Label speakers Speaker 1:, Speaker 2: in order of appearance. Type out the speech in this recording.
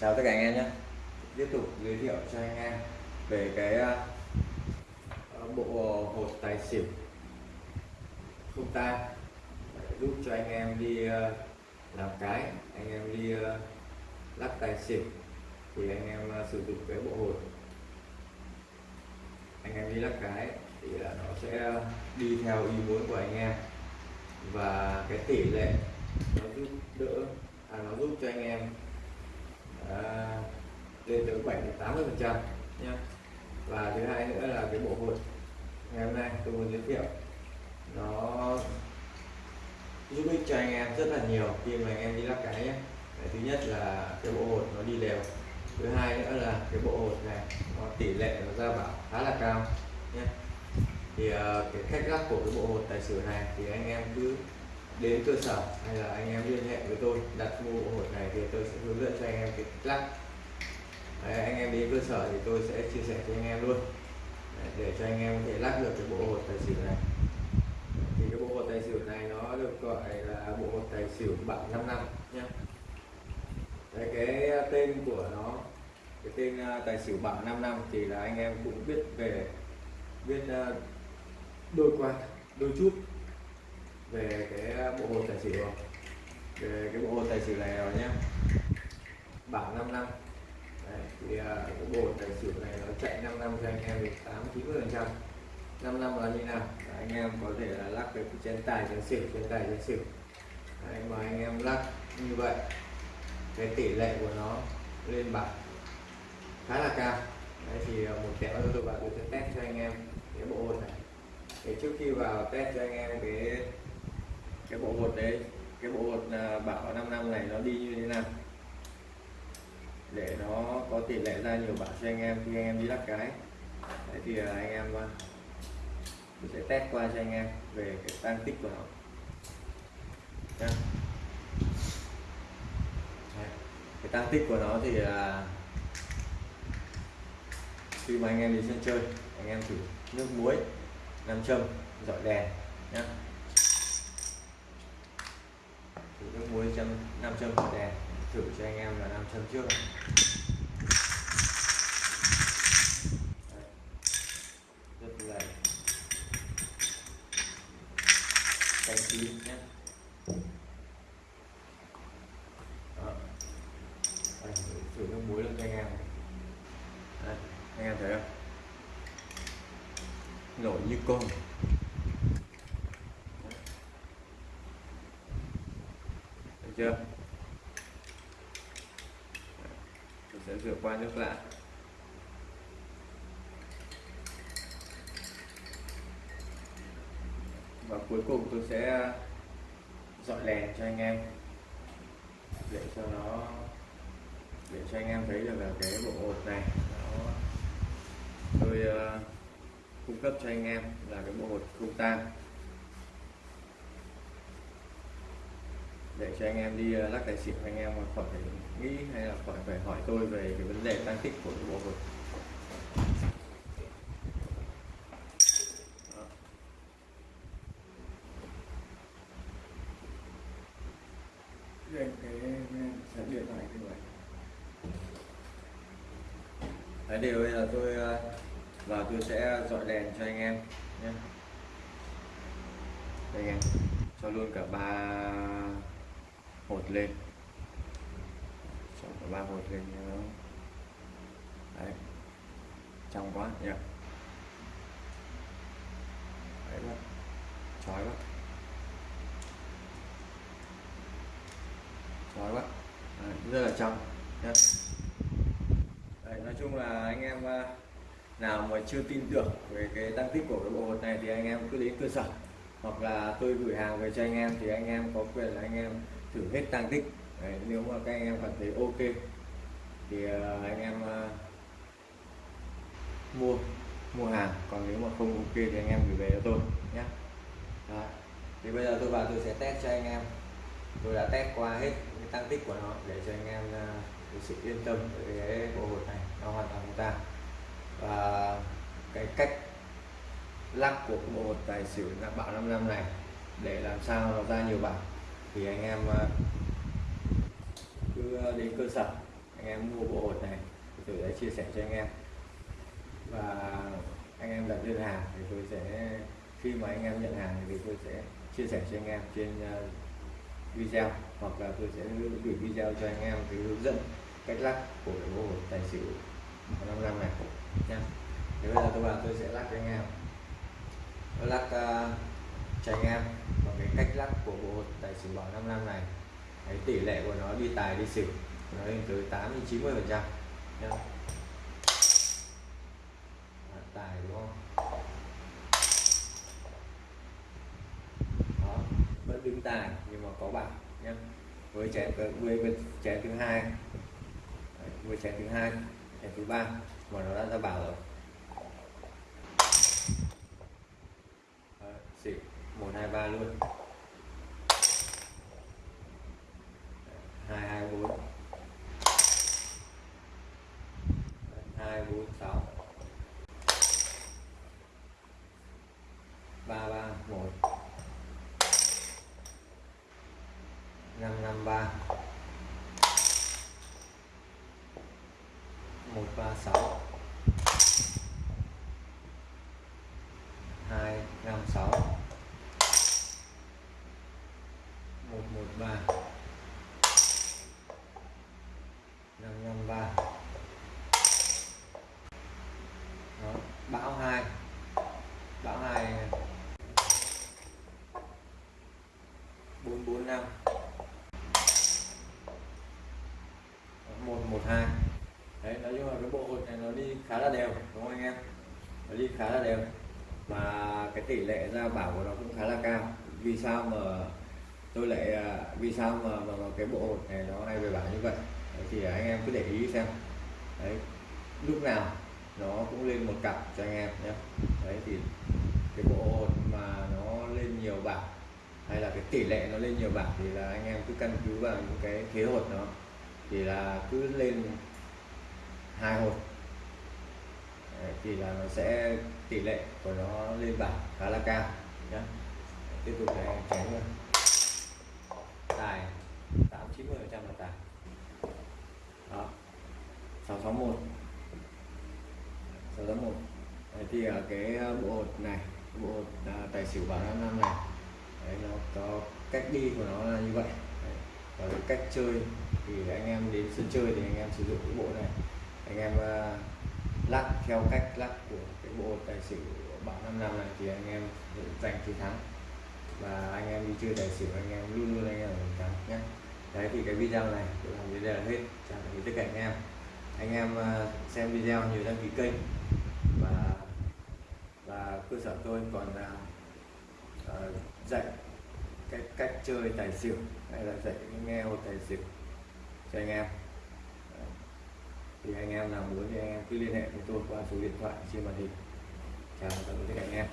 Speaker 1: chào tất cả anh em nhé. Tiếp tục giới thiệu cho anh em về cái ờ, ờ, bộ hột tài xỉu không tan. Giúp cho anh em đi ờ, làm cái anh em đi lắc tài xỉu thì anh em sử dụng cái bộ hột. Anh em đi lắc cái thì nó sẽ đi theo ý muốn của anh em và cái tỷ lệ nó giúp đỡ à, nó giúp cho anh em à, lên tới 7 80 phần trăm. Nhé và thứ hai nữa là cái bộ hột ngày hôm nay tôi muốn giới thiệu. Nó giúp ích cho anh em rất là nhiều khi mà anh em đi lắc cái nhé. Thứ nhất là cái bộ hột nó đi đều. Thứ hai nữa là cái bộ hột này nó tỷ lệ nó ra bảo khá là cao. Nhé thì uh, cái cách lắc của cái bộ hột tài xỉu này thì anh em cứ đến cơ sở hay là anh em liên hệ với tôi đặt mua bộ hột này thì tôi sẽ hướng dẫn cho anh em cái lắc Đấy, anh em đến cơ sở thì tôi sẽ chia sẻ cho anh em luôn. Đấy, để cho anh em có thể lắc được cái bộ hột tài xỉu này. Thì cái bộ hột tài xỉu này nó được gọi là bộ hột tài xỉu bảng 5 năm nhé Đấy, cái tên của nó cái tên à, tài xỉu bảng 5 năm thì là anh em cũng biết về biết à, đôi qua đôi chút. À, về cái bộ hồ tài xỉu rồi về cái bộ hồ tài xỉu này rồi nhé bảng 5 năm. Đấy, thì uh, cái bộ tài xỉu này nó chạy 5 năm cho anh em được 8 90 phần trăm. 5 năm là như nào? Đấy, anh em có thể là lắc cái chén tài chén xỉu chén tài chén xỉu. Đấy, mà anh em lắc như vậy cái tỷ lệ của nó lên bảng khá là cao. Đấy, thì à, một kẹo tôi vào tôi sẽ test cho anh em cái bộ hột này. Thì trước khi vào test cho anh em cái cái bộ hột đấy, cái bộ hột à, bảo 5 năm này nó đi như thế nào? Để nó có tỷ lệ ra nhiều bảo cho anh em, khi anh em đi lắc cái. Đấy thì à, anh em à, tôi sẽ test qua cho anh em về cái tăng tích của nó. Nha. Cái tăng tích của nó thì là khi mà anh em đi sân chơi, anh em thử nước muối, nam châm, dọi đèn nhé thử nước muối châm nam châm của đèn. Thử cho anh em là nam châm trước Đấy. rất là canh chín nhé Đó. Đây, thử nước muối lên cho anh em Đây, anh em thấy không nổi như con được chưa? Tôi sẽ rửa qua nước lại. Và cuối cùng tôi sẽ dọn đèn cho anh em. Để cho nó để cho anh em thấy được là cái bộ hột này nó tôi uh, cung cấp cho anh em là cái bộ hột không tan. Cho anh em đi lắc tài xỉu anh em khỏi phải nghĩ hay là khỏi phải hỏi tôi về cái vấn đề tăng tích của bộ hột Đây, cái điện thoại như vậy. Đấy điều bây giờ tôi và tôi sẽ dọi đèn cho anh em nhé. Đây anh em cho luôn cả ba hột lên. Cho cả ba hột lên nhớ đấy. Trong quá nhỉ đấy quá chói quá chói quá đấy, rất là trong nhé đấy, nói chung là anh em à, nào mà chưa tin tưởng về cái tăng tích của cái bộ hột này thì anh em cứ đến cơ sở hoặc là tôi gửi hàng về cho anh em thì anh em có quyền là anh em thử hết tăng tích. Đấy, nếu mà các anh em cảm thấy ok thì ờ, anh em uh, mua mua hàng. Còn nếu mà không ok thì anh em gửi về cho tôi nhé. Đó. thì bây giờ tôi vào tôi sẽ test cho anh em. Tôi đã test qua hết cái tăng tích của nó để cho anh em uh, sự yên tâm về cái bộ hột này. Nó hoàn toàn không ta. Và cái cách lắc của bộ tài xỉu là bảo 5 năm này, để làm sao nó ra nhiều bảo thì anh em ờ, cứ đến cơ sở, anh em mua bộ hột này, thì tôi sẽ chia sẻ cho anh em. Và anh em đặt đơn hàng thì tôi sẽ, khi mà anh em nhận hàng thì tôi sẽ chia sẻ cho anh em trên ờ, video, hoặc là tôi sẽ gửi video cho anh em cái hướng dẫn cách lắc của cái bộ hột tài xỉu 5 năm này nha thế bây giờ tôi bảo tôi sẽ lắc cho anh em. Vâng, lắc uh, à, cho anh em và cái cách lắc của bộ tài xỉu bảo 55 này. Cái tỷ lệ của nó đi tài đi xỉu nó lên tới 8 đến 90 phần trăm. Tài đúng không? Đó vẫn đứng tài nhưng mà có bạc nhé với chén với, với chén thứ hai. Với chén thứ hai chén thứ ba mà nó đã ra bảo rồi xỉu một, hai, ba luôn. Hai hai, bốn. Hai, bốn, sáu. Ba ba, một. Năm năm, ba. Một, ba, sáu hai năm sáu một một ba năm năm ba bão hai bão hai bốn bốn năm một một hai đấy nói chung là cái bộ hột này nó đi khá là đều đúng không anh em? Nó đi khá là đều. Mà cái tỷ lệ ra bảo của nó cũng khá là cao. Vì sao mà tôi lại à, vì sao mà, mà, mà cái bộ hột này nó hay về bảo như vậy? Thì anh em cứ để ý xem. Đấy lúc nào nó cũng lên một cặp cho anh em nhé. Đấy thì cái bộ hột mà nó lên nhiều bạc hay là cái tỷ lệ nó lên nhiều bạc thì là anh em cứ căn cứ vào những cái thế hột nó. Thì là cứ lên hai hột thì là nó sẽ tỷ lệ của nó lên bảng khá là cao. Nhé tiếp tục để chén luôn tài tám chín mươi trăm là tài. Đó. Sáu sáu một. Sáu sáu một. Thì ở cái ờ, bộ hột này bộ hột à, tài xỉu bảo năm năm này đấy, nó có cách đi của nó là như vậy. Đấy. và cái cách chơi thì anh em đến sân chơi thì anh em sử dụng cái bộ này. Anh em uh, lắc theo cách lắc của cái bộ tài xỉu bạn năm năm này thì anh em giành chiến thắng. Và anh em đi chơi tài xỉu anh em luôn luôn anh em giành thắng nhé. Đấy thì cái video này tôi làm đến đây là hết. Chào tạm biệt tất cả anh em. Anh em à, xem video nhiều đăng ký kênh. Và và cơ sở tôi còn uh, dạy cái cách chơi tài xỉu hay là dạy nghe một tài xỉu cho anh em thì anh em nào muốn thì anh em cứ liên hệ với tôi qua số điện thoại trên màn hình. Chào tạm biệt tất cả anh em